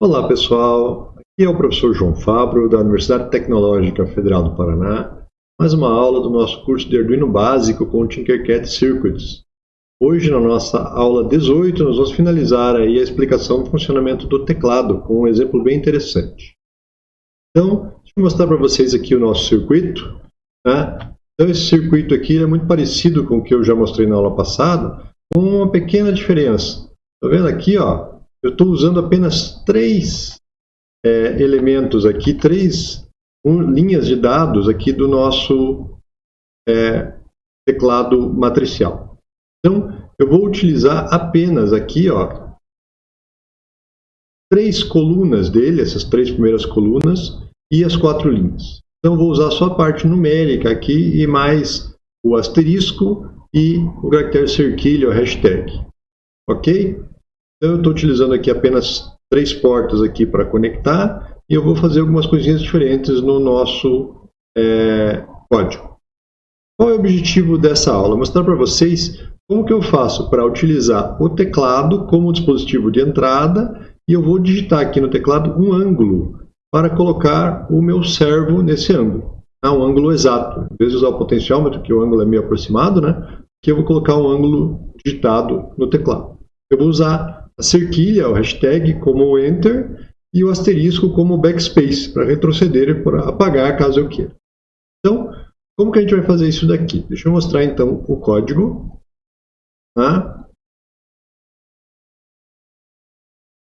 Olá pessoal, aqui é o professor João Fabro da Universidade Tecnológica Federal do Paraná, mais uma aula do nosso curso de Arduino básico com Tinkercad Circuits. Hoje na nossa aula 18 nós vamos finalizar aí a explicação do funcionamento do teclado com um exemplo bem interessante. Então, deixa eu mostrar para vocês aqui o nosso circuito. Né? Então esse circuito aqui é muito parecido com o que eu já mostrei na aula passada, com uma pequena diferença. Está vendo aqui, ó, eu estou usando apenas três é, elementos aqui, três um, linhas de dados aqui do nosso é, teclado matricial. Então, eu vou utilizar apenas aqui, ó, três colunas dele, essas três primeiras colunas, e as quatro linhas. Então, vou usar só a parte numérica aqui e mais o asterisco e o caractere cerquilho, hashtag. Ok? Então, eu estou utilizando aqui apenas três portas aqui para conectar e eu vou fazer algumas coisinhas diferentes no nosso é, código. Qual é o objetivo dessa aula? Mostrar para vocês como que eu faço para utilizar o teclado como dispositivo de entrada e eu vou digitar aqui no teclado um ângulo para colocar o meu servo nesse ângulo. É um ângulo exato. Em vez de usar o potenciômetro, que o ângulo é meio aproximado, né? aqui eu vou colocar um ângulo digitado no teclado. Eu vou usar cerquilha, o hashtag, como Enter, e o asterisco como backspace, para retroceder e para apagar caso eu queira. Então, como que a gente vai fazer isso daqui? Deixa eu mostrar então o código. Tá?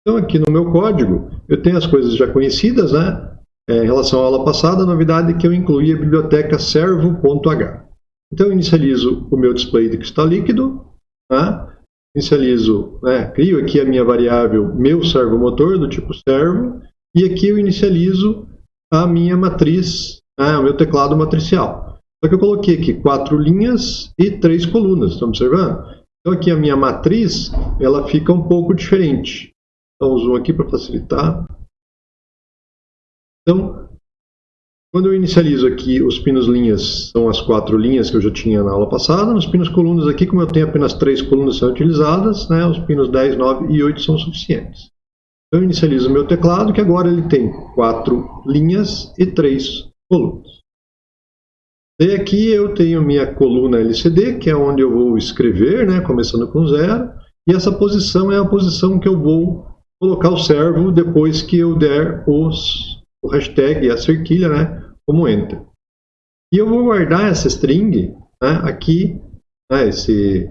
Então, aqui no meu código, eu tenho as coisas já conhecidas, né? É, em relação à aula passada, a novidade é que eu incluí a biblioteca servo.h. Então, eu inicializo o meu display de cristal líquido, tá? Inicializo, né, crio aqui a minha variável meu servomotor do tipo servo e aqui eu inicializo a minha matriz, né, o meu teclado matricial. Só que eu coloquei aqui quatro linhas e três colunas, estão observando? Então aqui a minha matriz, ela fica um pouco diferente. Então zoom aqui para facilitar. Então, quando eu inicializo aqui os pinos linhas, são as quatro linhas que eu já tinha na aula passada. Nos pinos colunas aqui, como eu tenho apenas três colunas são utilizadas, né, os pinos 10, 9 e 8 são suficientes. Eu inicializo o meu teclado, que agora ele tem quatro linhas e três colunas. E aqui eu tenho minha coluna LCD, que é onde eu vou escrever, né, começando com zero. E essa posição é a posição que eu vou colocar o servo depois que eu der os, o hashtag e a cerquilha, né, como enter. E eu vou guardar essa string né, aqui, né, esse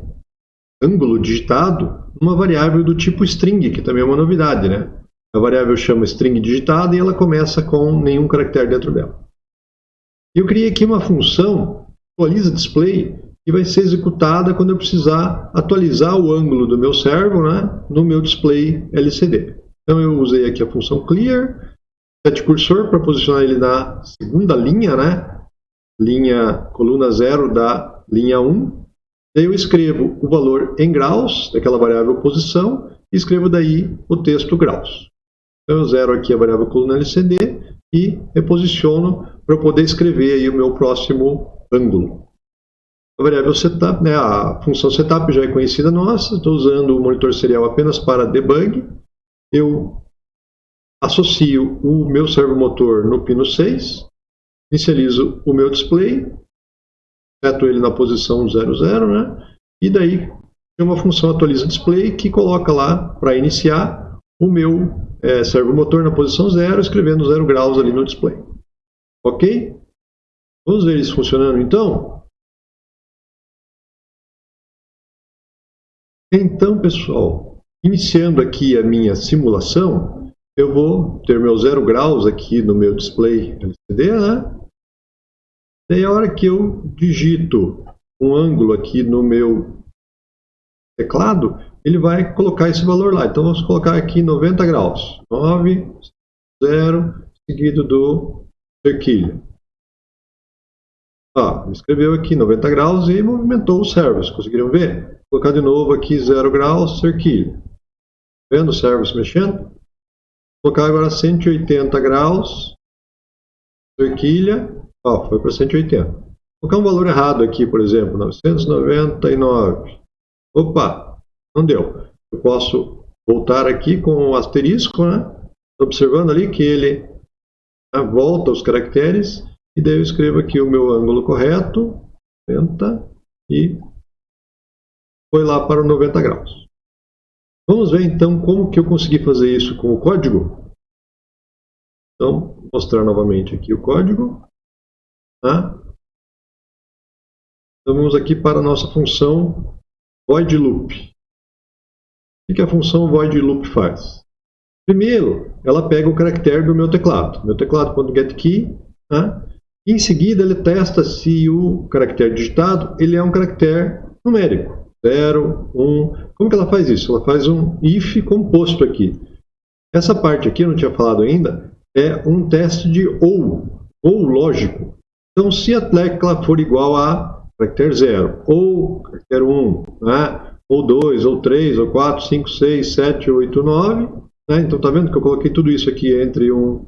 ângulo digitado, numa variável do tipo string, que também é uma novidade. Né? A variável chama string digitada e ela começa com nenhum caractere dentro dela. Eu criei aqui uma função, atualiza display, que vai ser executada quando eu precisar atualizar o ângulo do meu servo né, no meu display LCD. Então eu usei aqui a função clear, set cursor para posicionar ele na segunda linha, né? Linha, coluna 0 da linha 1. Daí eu escrevo o valor em graus, daquela variável posição, e escrevo daí o texto graus. Então eu zero aqui a variável coluna LCD e reposiciono para poder escrever aí o meu próximo ângulo. A variável setup, né, a função setup já é conhecida nossa, estou usando o monitor serial apenas para debug. Eu associo o meu servomotor no pino 6, inicializo o meu display, seto ele na posição 00, né? E daí tem uma função atualiza display que coloca lá para iniciar o meu é, servomotor na posição 0, escrevendo 0 graus ali no display. Ok? Vamos ver isso funcionando então? Então, pessoal, iniciando aqui a minha simulação, eu vou ter meu zero graus aqui no meu display LCD, né? Daí a hora que eu digito um ângulo aqui no meu teclado, ele vai colocar esse valor lá. Então vamos colocar aqui 90 graus. 9, 0, seguido do cerquilho. Ah, escreveu aqui 90 graus e movimentou o servos. Conseguiram ver? Vou colocar de novo aqui 0 graus, cerquilho. Vendo o servos mexendo? Colocar agora 180 graus, cerquilha, ó, foi para 180. Vou colocar um valor errado aqui, por exemplo, 999. Opa, não deu. Eu posso voltar aqui com o asterisco, né? observando ali que ele né, volta os caracteres e daí eu escrevo aqui o meu ângulo correto, 90 e foi lá para 90 graus. Vamos ver então como que eu consegui fazer isso com o código. Então, mostrar novamente aqui o código. Tá? Então vamos aqui para a nossa função void loop. O que a função void loop faz? Primeiro, ela pega o caractere do meu teclado. Meu teclado.getKey. Tá? Em seguida, ele testa se o caractere digitado ele é um caractere numérico. 0, 1. Como que ela faz isso? Ela faz um if composto aqui. Essa parte aqui, eu não tinha falado ainda, é um teste de ou, ou lógico. Então, se a tecla for igual a caractere 0, ou caractere 1, né? ou 2, ou 3, ou 4, 5, 6, 7, 8, 9. Né? Então, está vendo que eu coloquei tudo isso aqui entre um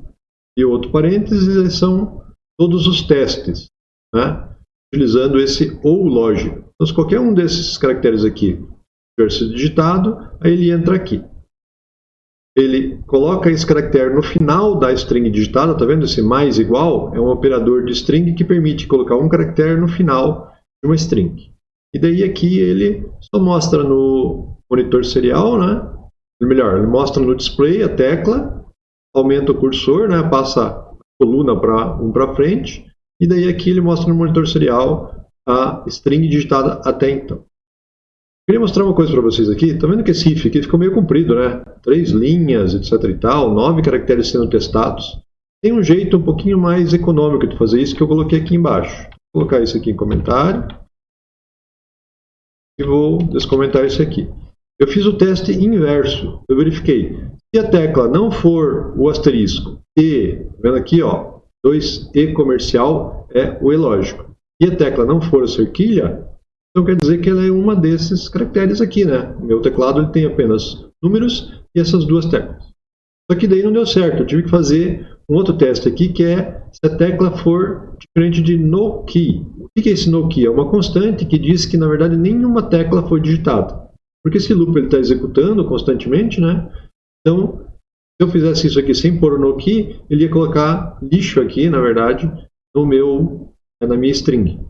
e outro parênteses, e são todos os testes, né? utilizando esse ou lógico. Então, se qualquer um desses caracteres aqui tiver sido digitado, aí ele entra aqui. Ele coloca esse caractere no final da string digitada, está vendo? Esse mais igual é um operador de string que permite colocar um caractere no final de uma string. E daí aqui ele só mostra no monitor serial, né? melhor, ele mostra no display a tecla, aumenta o cursor, né? passa a coluna para um para frente, e daí aqui ele mostra no monitor serial a string digitada até então. Queria mostrar uma coisa para vocês aqui. Está vendo que esse if aqui ficou meio comprido, né? Três linhas, etc e tal, nove caracteres sendo testados. Tem um jeito um pouquinho mais econômico de fazer isso que eu coloquei aqui embaixo. Vou colocar isso aqui em comentário. E vou descomentar isso aqui. Eu fiz o teste inverso. Eu verifiquei. Se a tecla não for o asterisco e, tá vendo aqui, ó, 2E comercial é o E lógico. E a tecla não for cerquilha, então quer dizer que ela é uma desses caracteres aqui, né? Meu teclado ele tem apenas números e essas duas teclas. Só que daí não deu certo, eu tive que fazer um outro teste aqui, que é se a tecla for diferente de no key. O que é esse no key? É uma constante que diz que, na verdade, nenhuma tecla foi digitada. Porque esse loop está executando constantemente, né? Então, se eu fizesse isso aqui sem pôr o no key, ele ia colocar lixo aqui, na verdade, no meu, na minha string.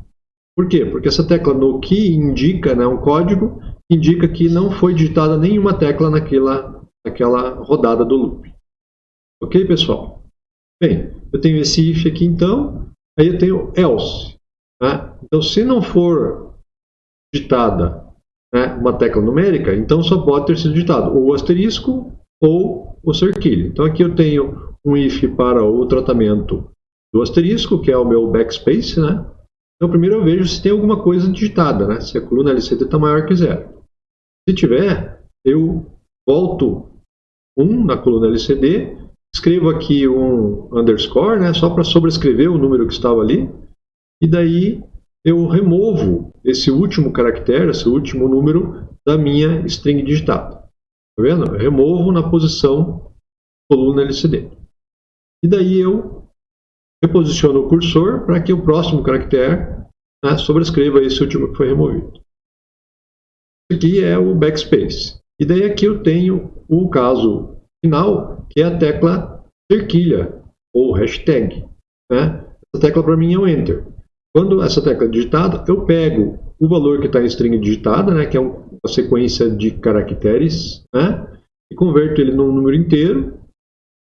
Por quê? Porque essa tecla no key indica, né, um código, indica que não foi digitada nenhuma tecla naquela, naquela rodada do loop. Ok, pessoal? Bem, eu tenho esse if aqui então, aí eu tenho else. Né? Então, se não for digitada né, uma tecla numérica, então só pode ter sido digitado ou o asterisco ou o cerquilho. Então aqui eu tenho um if para o tratamento do asterisco, que é o meu backspace, né? Então primeiro eu vejo se tem alguma coisa digitada, né? Se a coluna LCD está maior que zero. Se tiver, eu volto 1 na coluna LCD, escrevo aqui um underscore, né? Só para sobrescrever o número que estava ali, e daí eu removo esse último caractere, esse último número da minha string digitada. Tá vendo? Eu removo na posição coluna LCD. E daí eu reposiciono o cursor para que o próximo caractere né, sobrescreva esse último que foi removido. Isso aqui é o backspace. E daí aqui eu tenho o caso final, que é a tecla cerquilha, ou hashtag. Né? Essa tecla para mim é o Enter. Quando essa tecla é digitada, eu pego o valor que está em string digitada, né, que é uma sequência de caracteres, né, e converto ele num número inteiro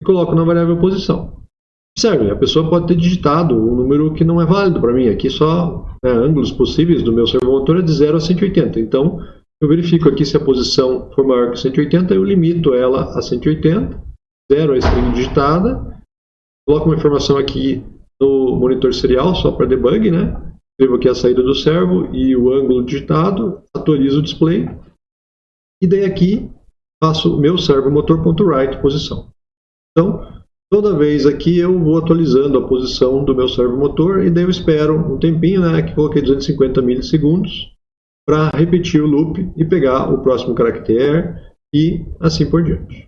e coloco na variável posição. Observe, a pessoa pode ter digitado um número que não é válido para mim. Aqui só né, ângulos possíveis do meu servomotor é de 0 a 180. Então, eu verifico aqui se a posição for maior que 180, eu limito ela a 180, 0 a string digitada, coloco uma informação aqui no monitor serial, só para debug, né? Escrevo aqui a saída do servo e o ângulo digitado, atualizo o display. E daí aqui faço meu servo motor.write posição. Então, toda vez aqui eu vou atualizando a posição do meu servo motor e daí eu espero um tempinho, né? Aqui coloquei 250 milissegundos para repetir o loop e pegar o próximo caractere e assim por diante.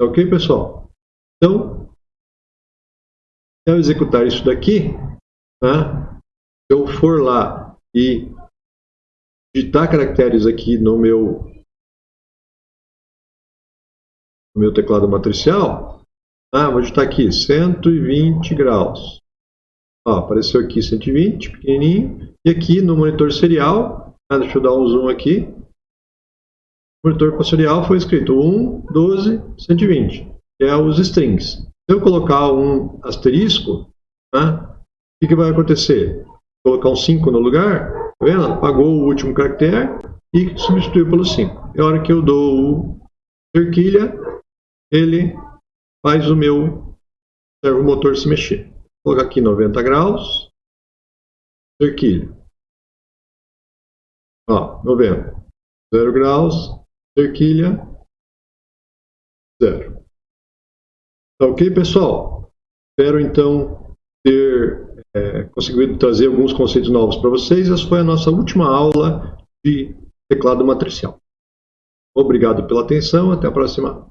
Ok, pessoal? Então, eu executar isso daqui, né, se eu for lá e digitar caracteres aqui no meu, no meu teclado matricial, Ah, vou digitar aqui 120 graus. Ó, apareceu aqui 120, pequenininho. E aqui no monitor serial, ah, deixa eu dar um zoom aqui. O monitor serial foi escrito 1, 12, 120, que é os strings. Se eu colocar um asterisco, né, o que, que vai acontecer? Colocar um 5 no lugar, tá vendo? Apagou o último caractere e substituiu pelo 5. E a hora que eu dou cerquilha, ele faz o meu servomotor se mexer. Vou colocar aqui 90 graus, cerquilha. Ó, 90. 0 graus, cerquilha, 0. Tá ok, pessoal? Espero então ter é, conseguido trazer alguns conceitos novos para vocês. Essa foi a nossa última aula de teclado matricial. Obrigado pela atenção, até a próxima.